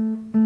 Mm-hmm.